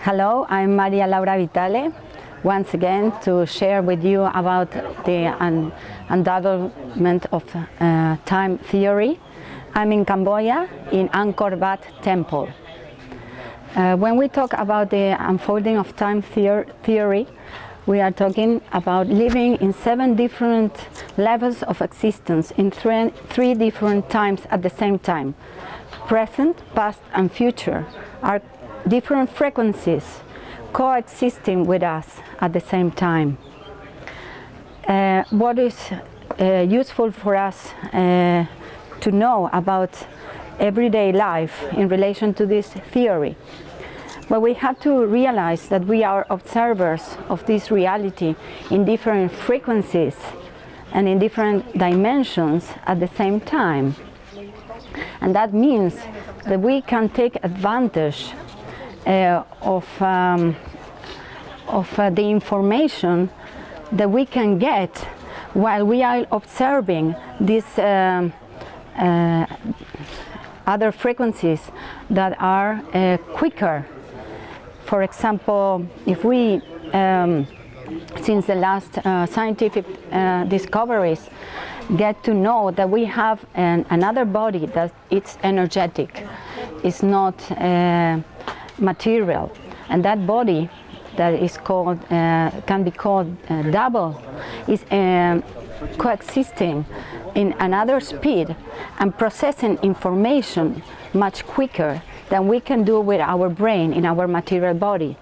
Hello, I'm Maria Laura Vitale, once again to share with you about the un undevelopment of uh, time theory. I'm in Cambodia, in Angkor Wat Temple. Uh, when we talk about the unfolding of time theor theory, we are talking about living in seven different levels of existence in three, three different times at the same time. Present, past and future are different frequencies coexisting with us at the same time. Uh, what is uh, useful for us uh, to know about everyday life in relation to this theory? Well, we have to realize that we are observers of this reality in different frequencies and in different dimensions at the same time. And that means that we can take advantage uh, of, um, of uh, the information that we can get while we are observing these um, uh, other frequencies that are uh, quicker. For example, if we, um, since the last uh, scientific uh, discoveries, get to know that we have an, another body that it's energetic, it's not material. And that body that is called uh, can be called uh, double is uh, coexisting in another speed and processing information much quicker than we can do with our brain in our material body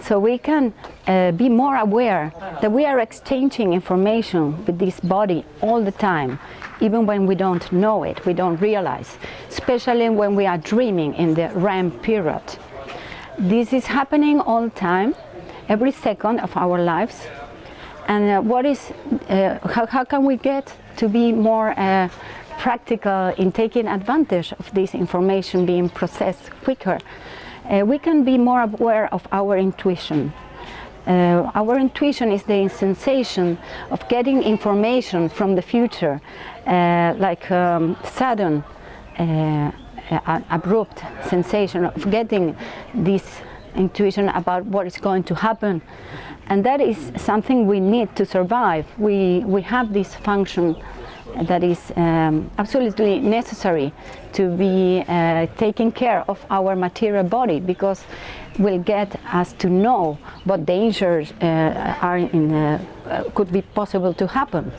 so we can uh, be more aware that we are exchanging information with this body all the time even when we don't know it we don't realize especially when we are dreaming in the REM period this is happening all the time, every second of our lives. And uh, what is, uh, how, how can we get to be more uh, practical in taking advantage of this information being processed quicker? Uh, we can be more aware of our intuition. Uh, our intuition is the sensation of getting information from the future, uh, like um, sudden uh, abrupt sensation of getting this intuition about what is going to happen and that is something we need to survive we we have this function that is um, absolutely necessary to be uh, taking care of our material body because will get us to know what dangers uh, are in, uh, could be possible to happen.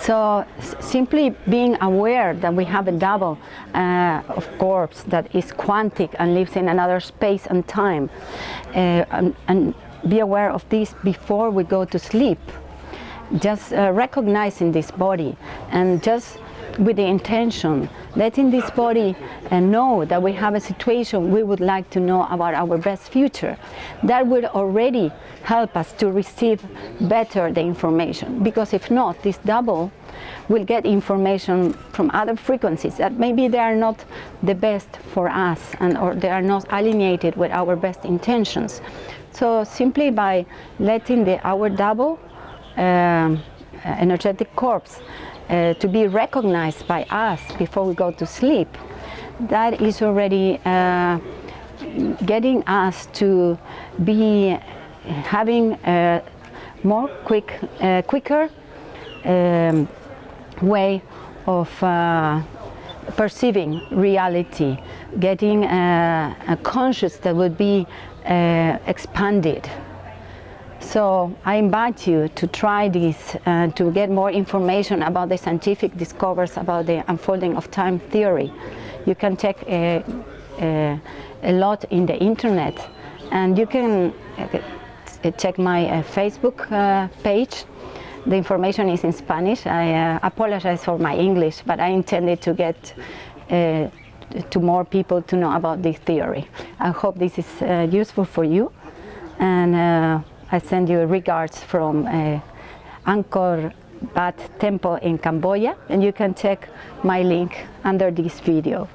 So simply being aware that we have a double uh, of corpse that is quantic and lives in another space and time uh, and, and, be aware of this before we go to sleep. Just uh, recognizing this body and just with the intention, letting this body uh, know that we have a situation we would like to know about our best future. That would already help us to receive better the information because if not, this double will get information from other frequencies that maybe they are not the best for us and or they are not alienated with our best intentions. So simply by letting the our double energetic corpse uh, to be recognized by us before we go to sleep, that is already uh, getting us to be having a more quick, uh, quicker um, way of uh, perceiving reality, getting a, a conscious that would be uh, expanded. So I invite you to try this, uh, to get more information about the scientific discoveries about the unfolding of time theory. You can check a, a, a lot in the internet and you can uh, check my uh, Facebook uh, page. The information is in Spanish. I uh, apologize for my English, but I intended to get to more people to know about this theory. I hope this is useful for you. And I send you regards from uh, Angkor Wat Temple in Cambodia and you can check my link under this video.